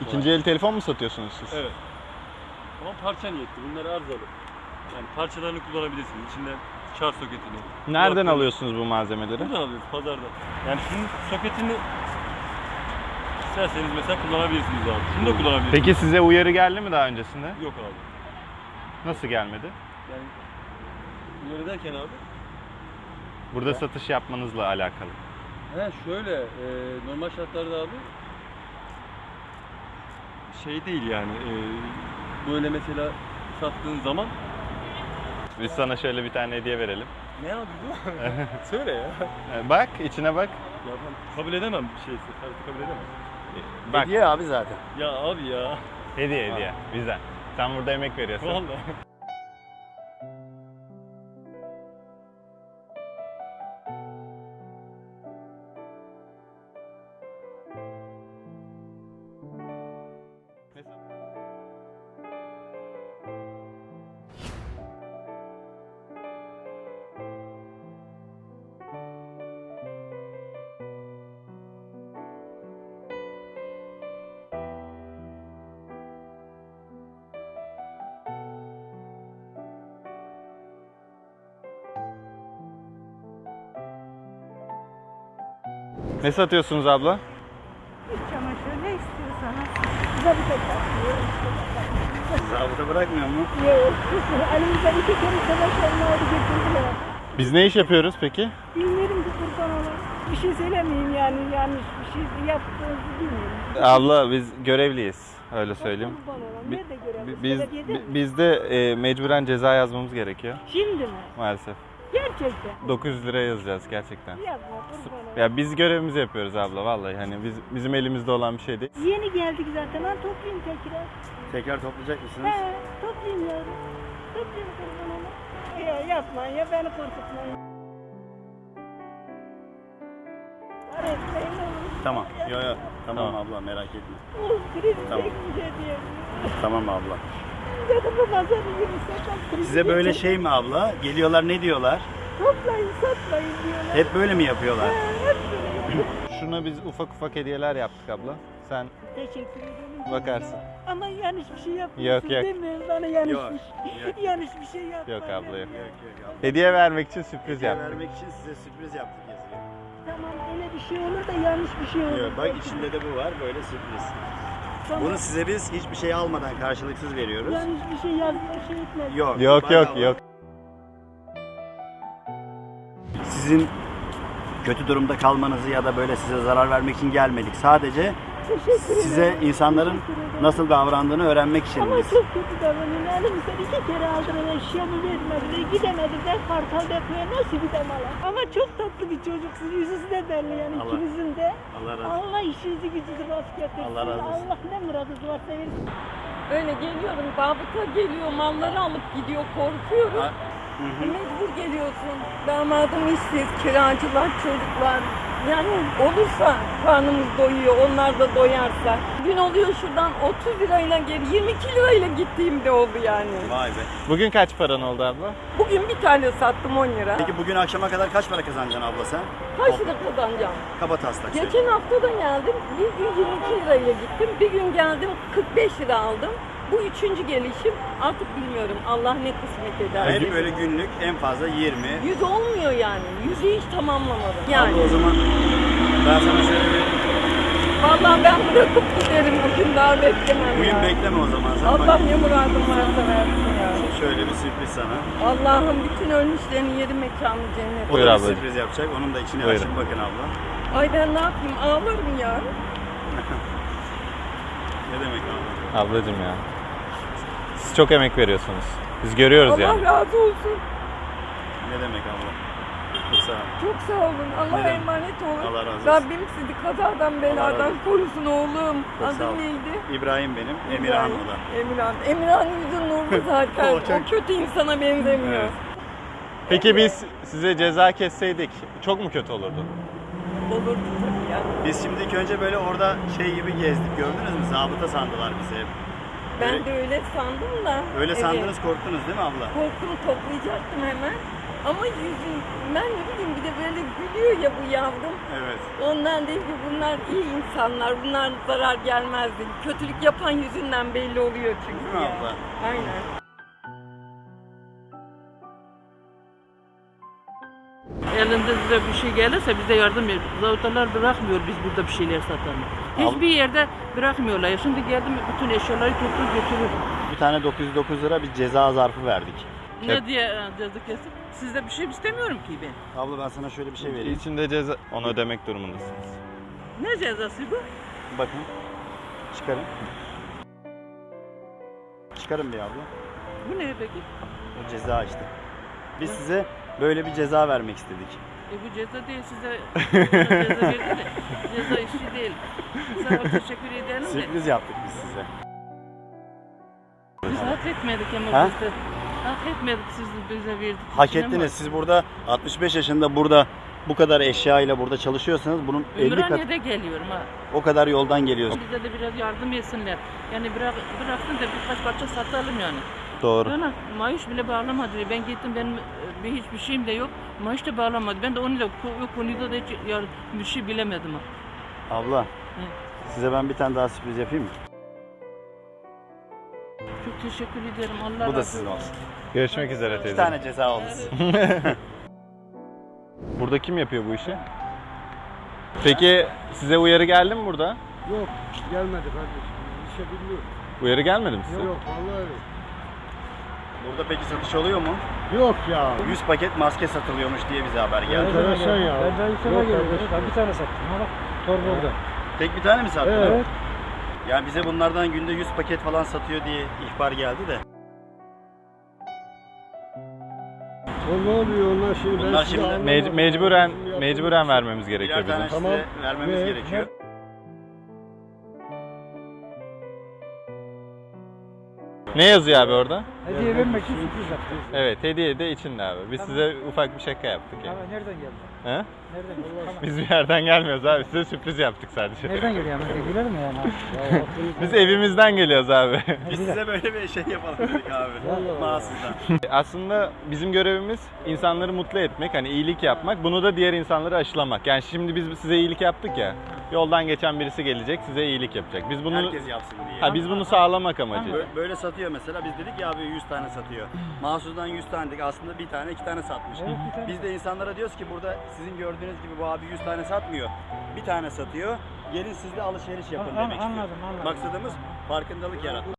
İkinci el telefon mu satıyorsunuz siz? Evet. Ama parça niyetli. Bunlar arızalı. Yani parçalarını kullanabilirsiniz. İçinden şarj soketini. Nereden kulaklığını- alıyorsunuz bu malzemeleri? Buradan alıyoruz pazarda. Yani şunun soketini isterseniz mesela kullanabilirsiniz abi. Şunu da kullanabilirsiniz. Peki size uyarı geldi mi daha öncesinde? Yok abi. Nasıl gelmedi? Yani uyarı derken abi. Burada satış yapmanızla alakalı. He şöyle e, normal şartlarda abi şey değil yani e, böyle mesela sattığın zaman Biz sana şöyle bir tane hediye verelim. ne abi bu? Söyle ya. Ee, Bak, içine bak. Ya ben kabul edemem bir şeysi. Kartı kabul edemem. Bak, Hediye abi zaten. Ya abi ya. hediye hediye. Bizden. Sen burada emek veriyorsun. Vallahi. Ne satıyorsunuz abla? İç çamaşır ne bir tek bakıyor. Zabıta bırakmıyor mu? Yok. Elimizden iki kere çamaşırını aldı getirdiler. Biz ne iş yapıyoruz peki? Bilmiyorum ki kurban olan. Bir şey söylemeyeyim yani yanlış bir şey yaptığınızı bilmiyorum. Abla biz görevliyiz. Öyle söyleyeyim. Kurban olan. Nerede Biz, Belediyede mi? bi- bizde e, mecburen ceza yazmamız gerekiyor Şimdi mi? maalesef. Gerçekten. 900 lira yazacağız gerçekten. Yapma kurban. Ya biz görevimizi yapıyoruz abla vallahi hani biz bizim elimizde olan bir şey değil. Yeni geldik zaten. Ben toplayayım tekrar. Tekrar toplayacak mısınız? He, toplayayım yavrum. Toplayayım kurban olan. Ya yapmayın ya beni korkutmayın. Tamam. Yo yo. Tamam, Tamam. abla merak etme. Oh, kriz Tamam. Tamam abla. Pazarı kriz Size böyle şey mi abla? Geliyorlar ne diyorlar? Toplayın satmayın diyorlar. Hep böyle mi yapıyorlar? Hep böyle. Şuna biz ufak ufak hediyeler yaptık abla. Sen Teşekkür ederim. bakarsın. Ama yanlış bir şey yapmıyorsun Yok, yok. değil mi? Bana yanlış Yok, bir yok. yanlış bir şey yapma. Yok abla, yok. Yok yok abla. Hediye vermek için sürpriz Hediye yaptık. vermek için size sürpriz yaptık. Tamam öyle bir şey olur da yanlış bir şey olur. Yok, bak içinde de bu var böyle sürpriz. Tamam. Bunu size biz hiçbir şey almadan karşılıksız veriyoruz. Yanlış bir şey yazma şey etme. Yok. Yok yok yok. Sizin kötü durumda kalmanızı ya da böyle size zarar vermek için gelmedik. Sadece Teşekkür ederim. size insanların nasıl davrandığını öğrenmek için Ama biz. çok kötü davranıyor. Elimizden iki kere aldılar eşyamı vermediler. Gidemedik de kartal depoya nasıl gidem ala. Ama çok tatlı bir çocuksunuz. Yüzünüz de belli yani Allah- ikinizin de. Allah razı olsun. Allah işinizi gücünüzü rast getirsin. Allah razı olsun. Allah ne muradınız varsa versin. Öyle geliyorum, zabıta geliyor, malları alıp gidiyor, korkuyorum. Ha, Hı hı. Mecbur geliyorsun. Damadım işsiz, kiracılar, çocuklar. Yani olursa karnımız doyuyor, onlar da doyarsa. Gün oluyor şuradan 30 lirayla geri 22 lirayla gittiğim de oldu yani. Vay be. Bugün kaç paran oldu abla? Bugün bir tane sattım 10 lira. Peki bugün akşama kadar kaç para kazanacaksın abla sen? Kaç lira kazanacağım? Kaba taslak. Geçen hafta da geldim, bir gün 22 lirayla gittim, bir gün geldim 45 lira aldım. Bu üçüncü gelişim artık bilmiyorum Allah ne kısmet eder. Yani böyle günlük en fazla 20. Yüz olmuyor yani. Yüzü hiç tamamlamadım. Yani Abla o zaman ben sana şöyle bir... vallahi ben bırakıp giderim bugün daha beklemem Bugün ya. bekleme o zaman sen. Allah Bak, ne muradım varsa versin ya. şöyle bir sürpriz sana. Allah'ım bütün ölmüşlerin yeri mekanı cennet. O Buyur da bir ablacığım. sürpriz yapacak. Onun da içine Buyurun. açın bakın abla. Ay ben ne yapayım ağlarım ya. Ne demek abla? Ablacım ya. Çok emek veriyorsunuz. Biz görüyoruz Allah yani. razı olsun. Ne demek abla? Çok sağ ol. Çok sağ olun. Allah'a Ne demek? emanet olun. Allah razı olsun. Rabbim sizi kazadan beladan korusun oğlum. Çok. Adın neydi? İbrahim benim, Emirhan o da. Emirhan. Emirhan yüzü nurlu zaten. O o, çok- kötü insana benzemiyor. Evet. Peki biz size ceza kesseydik çok mu kötü olurdu? Olurdu tabii ya. Biz şimdi ilk önce böyle orada şey gibi gezdik gördünüz mü? Zabıta sandılar bizi hep. Ben Öyle- de öyle sandım da. Öyle Evet. sandınız korktunuz değil mi abla? Korkumu toplayacaktım hemen. Ama yüzün, ben ne bileyim bir de böyle gülüyor ya bu yavrum. Evet. Ondan değil ki bunlar iyi insanlar, bunlar zarar gelmezdi. Kötülük yapan yüzünden belli oluyor çünkü Değil mi ya. abla? Aynen. Elinde size bir şey gelirse bize yardım et. Zavutalar bırakmıyor biz burada bir şeyler satalım. Hiçbir yerde bırakmıyorlar. Şimdi geldim bütün eşyaları toplu götürür. Bir tane 909 lira bir ceza zarfı verdik. Ne diye e, kesip? Sizde bir şey istemiyorum ki ben. Abla ben sana şöyle bir şey vereyim. İçinde ceza onu ödemek durumundasınız. Ne cezası bu? Bakın. Çıkarın. Çıkarın bir abla. Bu ne peki? O ceza işte. Biz size böyle bir ceza vermek istedik. E bu ceza değil size ceza verdi de. Ceza işi değil. Ol teşekkür edelim de. Sürpriz yaptık biz size. Biz hak etmedik ama Ha? biz de. Hak etmedik siz de bize verdik. Hak İçine ettiniz. Siz burada 65 yaşında burada bu kadar eşya ile burada çalışıyorsanız bunun bak. 50 kat Ümraniye'de geliyorum ha. o kadar yoldan geliyorsunuz. Bize de biraz yardım etsinler. Yani bırak, bıraksın da birkaç parça satalım yani. Doğru. Bana maaş bile bağlamadı. Ben gittim benim e, bir hiçbir şeyim de yok. Maaş da bağlamadı. Ben de onu da o konuda da hiç yar- bir şey bilemedim. Abla. Size ben bir tane daha sürpriz yapayım mı? Çok teşekkür ederim. Allah Bu da sizin olsun. Görüşmek üzere Bir teyze. tane ceza size. Burada kim yapıyor bu işi? Peki size uyarı geldi mi burada? Yok gelmedi kardeşim. Bir şey bilmiyorum. Uyarı gelmedi mi size? Yok vallahi yok. Burada peki satış oluyor mu? Yok ya. 100 paket maske satılıyormuş diye bize haber geldi. Enteresan ya. Ben de ilk Yok kardeşim ben bir tane sattım. Ha bak torba orada. Tek bir tane mi sattın? Evet. Ya bize bunlardan günde 100 paket falan satıyor diye ihbar geldi de. O ne oluyor onlar şimdi? Ben Bunlar şimdi anlamadım. Mec- mecburen mecburen vermemiz gerekiyor Birer bizim. Tamam. vermemiz Ne- gerekiyor. Ne yazıyor abi orada? Hediye vermek için sürpriz yaptım. Evet hediye de içinde abi. Biz size ufak bir şaka yaptık yani. Ama nereden geldi? He? Nereden geldi? Tamam. Biz bir yerden gelmiyoruz abi. Size sürpriz yaptık sadece. Nereden geliyor ama? Güler mi yani? Ya aklınız- Biz evimizden geliyoruz abi. Biz size böyle bir şey yapalım dedik abi. Mahsustan. Aslında bizim görevimiz insanları mutlu etmek, hani iyilik yapmak. Bunu da diğer insanları aşılamak. Yani şimdi biz size iyilik yaptık ya. Yoldan geçen birisi gelecek, size iyilik yapacak. Biz bunu Herkes yapsın diye. ha biz bunu sağlamak amacı. Bö- Böyle satıyor mesela. Biz dedik ya abi 100 tane satıyor. Mahsus'dan 100 tane dedik. Aslında bir tane iki tane satmış. Evet, bir tane. Biz de insanlara diyoruz ki burada sizin gördüğünüz gibi bu abi 100 tane satmıyor. Bir tane satıyor. Gelin siz de alışveriş yapın An- demek istiyor. anladım, anladım. Maksadımız farkındalık yaratmak.